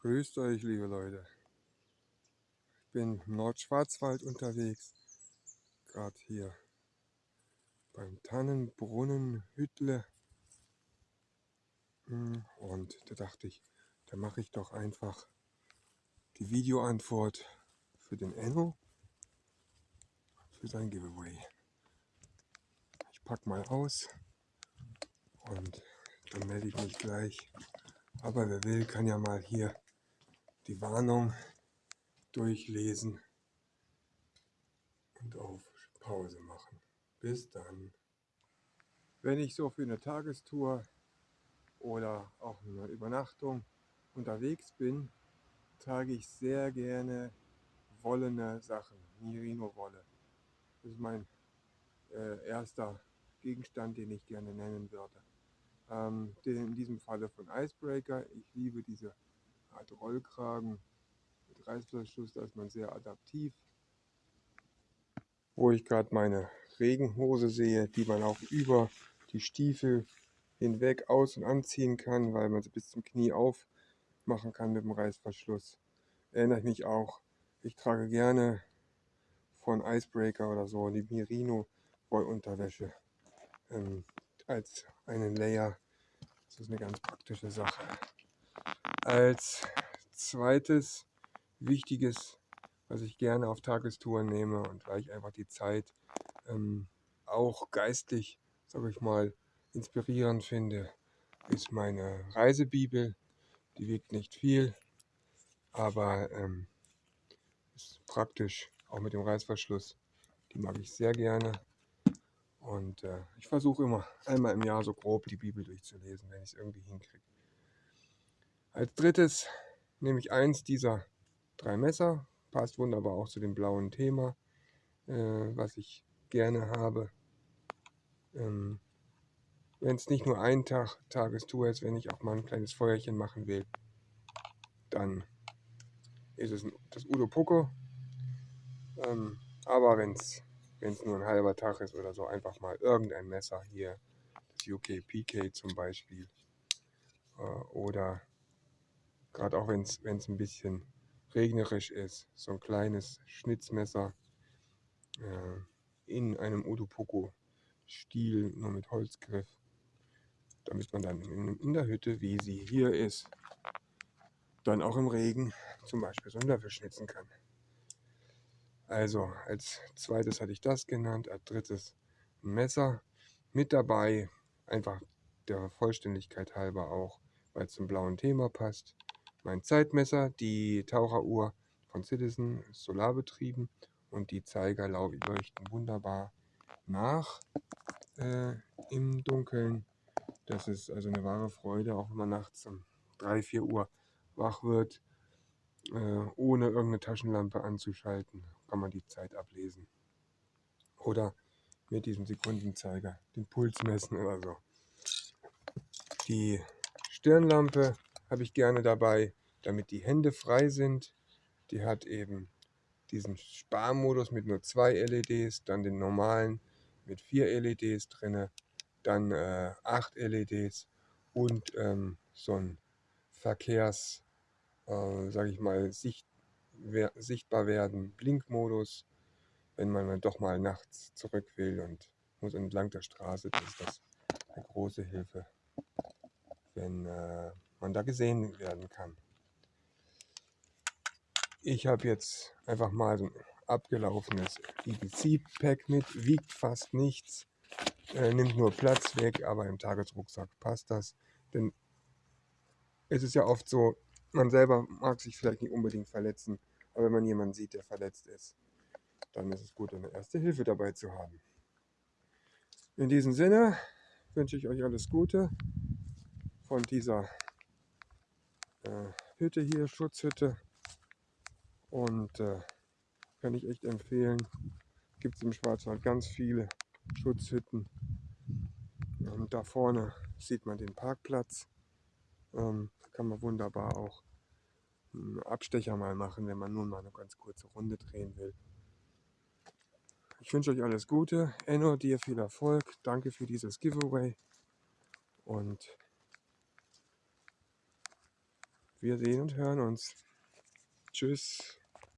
Grüßt euch, liebe Leute. Ich bin im Nordschwarzwald unterwegs, gerade hier beim Tannenbrunnen Hüttle. Hm, und da dachte ich, da mache ich doch einfach die Videoantwort für den Enno, für sein Giveaway. Ich packe mal aus und dann melde ich mich gleich. Aber wer will, kann ja mal hier die Warnung durchlesen und auf Pause machen. Bis dann. Wenn ich so für eine Tagestour oder auch eine Übernachtung unterwegs bin, trage ich sehr gerne wollene Sachen, Merino-Wolle. Das ist mein äh, erster Gegenstand, den ich gerne nennen würde. Ähm, in diesem Falle von Icebreaker. Ich liebe diese Art Rollkragen mit Reißverschluss, da ist man sehr adaptiv. Wo ich gerade meine Regenhose sehe, die man auch über die Stiefel hinweg aus- und anziehen kann, weil man sie bis zum Knie aufmachen kann mit dem Reißverschluss. Erinnere ich mich auch, ich trage gerne von Icebreaker oder so die Merino Wollunterwäsche ähm, als einen Layer. Das ist eine ganz praktische Sache. Als zweites wichtiges, was ich gerne auf Tagestouren nehme und weil ich einfach die Zeit ähm, auch geistig, sage ich mal, inspirierend finde, ist meine Reisebibel. Die wiegt nicht viel, aber ähm, ist praktisch, auch mit dem Reißverschluss. Die mag ich sehr gerne. Und äh, ich versuche immer einmal im Jahr so grob die Bibel durchzulesen, wenn ich es irgendwie hinkriege. Als drittes nehme ich eins dieser drei Messer. Passt wunderbar auch zu dem blauen Thema, äh, was ich gerne habe. Ähm, wenn es nicht nur ein Tag Tagestour ist, wenn ich auch mal ein kleines Feuerchen machen will, dann ist es das Udo Poco. Ähm, aber wenn es nur ein halber Tag ist oder so, einfach mal irgendein Messer hier, das UK PK zum Beispiel. Äh, oder gerade auch wenn es ein bisschen regnerisch ist, so ein kleines Schnitzmesser äh, in einem Udo Poco Stiel, nur mit Holzgriff damit man dann in, der Hütte, wie sie hier ist, dann auch im Regen zum Beispiel so einen Löffel schnitzen kann. Also als zweites hatte ich das genannt, als drittes ein Messer mit dabei, einfach der Vollständigkeit halber auch, weil es zum blauen Thema passt. Mein Zeitmesser, die Taucheruhr von Citizen, ist solarbetrieben und die Zeiger leuchten wunderbar nach äh, im Dunkeln. Das ist also eine wahre Freude, auch wenn man nachts um 3, 4 Uhr wach wird, äh, ohne irgendeine Taschenlampe anzuschalten, kann man die Zeit ablesen. Oder mit diesem Sekundenzeiger den Puls messen oder so. Die Stirnlampe habe ich gerne dabei, damit die Hände frei sind. Die hat eben diesen Sparmodus mit nur zwei LEDs, dann den normalen mit vier LEDs drinne dann äh, 8 LEDs und ähm, so ein Verkehrs, äh, sage ich mal, sicht, wer, sichtbar werden, Blinkmodus, wenn man dann doch mal nachts zurück will und muss entlang der Straße, das ist das eine große Hilfe, wenn äh, man da gesehen werden kann. Ich habe jetzt einfach mal so ein abgelaufenes EBC-Pack mit, wiegt fast nichts, äh, nimmt nur Platz weg, aber im Tagesrucksack passt das. Denn es ist ja oft so, man selber mag sich vielleicht nicht unbedingt verletzen, aber wenn man jemanden sieht, der verletzt ist, dann ist es gut, eine erste Hilfe dabei zu haben. In diesem Sinne wünsche ich euch alles Gute von dieser äh, Hütte hier, Schutzhütte. Und äh, kann ich echt empfehlen. Gibt es im Schwarzwald ganz viele Schutzhütten. Und da vorne sieht man den Parkplatz. Ähm, kann man wunderbar auch einen Abstecher mal machen, wenn man nun mal eine ganz kurze Runde drehen will. Ich wünsche euch alles Gute. Enno, dir viel Erfolg. Danke für dieses Giveaway. Und Wir sehen und hören uns. Tschüss.